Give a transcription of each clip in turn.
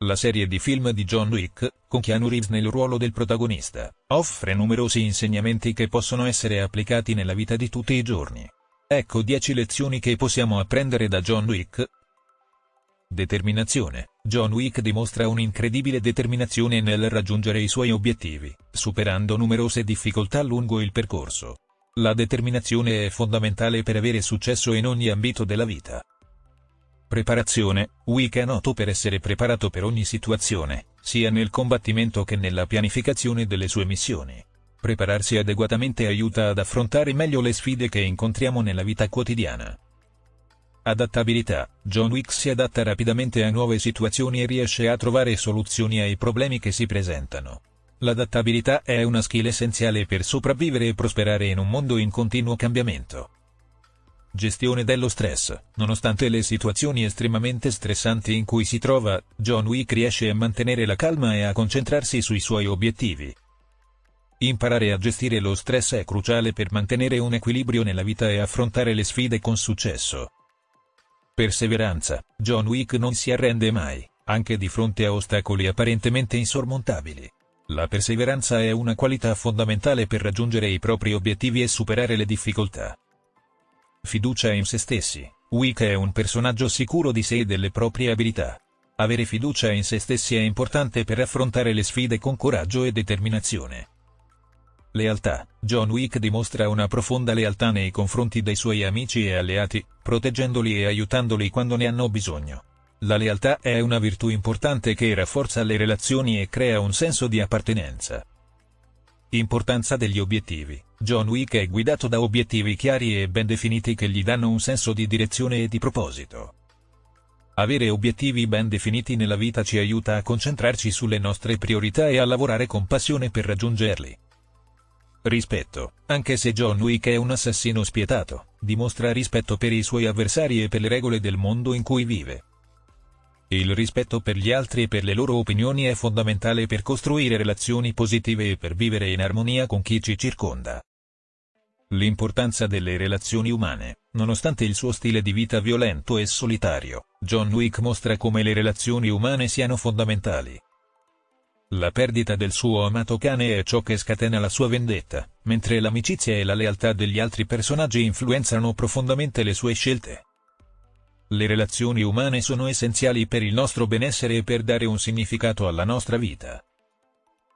La serie di film di John Wick, con Keanu Reeves nel ruolo del protagonista, offre numerosi insegnamenti che possono essere applicati nella vita di tutti i giorni. Ecco 10 lezioni che possiamo apprendere da John Wick. Determinazione. John Wick dimostra un'incredibile determinazione nel raggiungere i suoi obiettivi, superando numerose difficoltà lungo il percorso. La determinazione è fondamentale per avere successo in ogni ambito della vita. Preparazione, Wick è noto per essere preparato per ogni situazione, sia nel combattimento che nella pianificazione delle sue missioni. Prepararsi adeguatamente aiuta ad affrontare meglio le sfide che incontriamo nella vita quotidiana. Adattabilità, John Wick si adatta rapidamente a nuove situazioni e riesce a trovare soluzioni ai problemi che si presentano. L'adattabilità è una skill essenziale per sopravvivere e prosperare in un mondo in continuo cambiamento. Gestione dello stress. Nonostante le situazioni estremamente stressanti in cui si trova, John Wick riesce a mantenere la calma e a concentrarsi sui suoi obiettivi. Imparare a gestire lo stress è cruciale per mantenere un equilibrio nella vita e affrontare le sfide con successo. Perseveranza. John Wick non si arrende mai, anche di fronte a ostacoli apparentemente insormontabili. La perseveranza è una qualità fondamentale per raggiungere i propri obiettivi e superare le difficoltà. Fiducia in se stessi. Wick è un personaggio sicuro di sé e delle proprie abilità. Avere fiducia in se stessi è importante per affrontare le sfide con coraggio e determinazione. Lealtà. John Wick dimostra una profonda lealtà nei confronti dei suoi amici e alleati, proteggendoli e aiutandoli quando ne hanno bisogno. La lealtà è una virtù importante che rafforza le relazioni e crea un senso di appartenenza. Importanza degli obiettivi. John Wick è guidato da obiettivi chiari e ben definiti che gli danno un senso di direzione e di proposito. Avere obiettivi ben definiti nella vita ci aiuta a concentrarci sulle nostre priorità e a lavorare con passione per raggiungerli. Rispetto. Anche se John Wick è un assassino spietato, dimostra rispetto per i suoi avversari e per le regole del mondo in cui vive. Il rispetto per gli altri e per le loro opinioni è fondamentale per costruire relazioni positive e per vivere in armonia con chi ci circonda. L'importanza delle relazioni umane, nonostante il suo stile di vita violento e solitario, John Wick mostra come le relazioni umane siano fondamentali. La perdita del suo amato cane è ciò che scatena la sua vendetta, mentre l'amicizia e la lealtà degli altri personaggi influenzano profondamente le sue scelte. Le relazioni umane sono essenziali per il nostro benessere e per dare un significato alla nostra vita.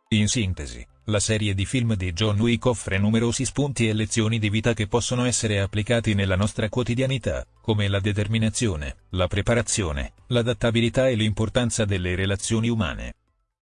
In sintesi, la serie di film di John Wick offre numerosi spunti e lezioni di vita che possono essere applicati nella nostra quotidianità, come la determinazione, la preparazione, l'adattabilità e l'importanza delle relazioni umane.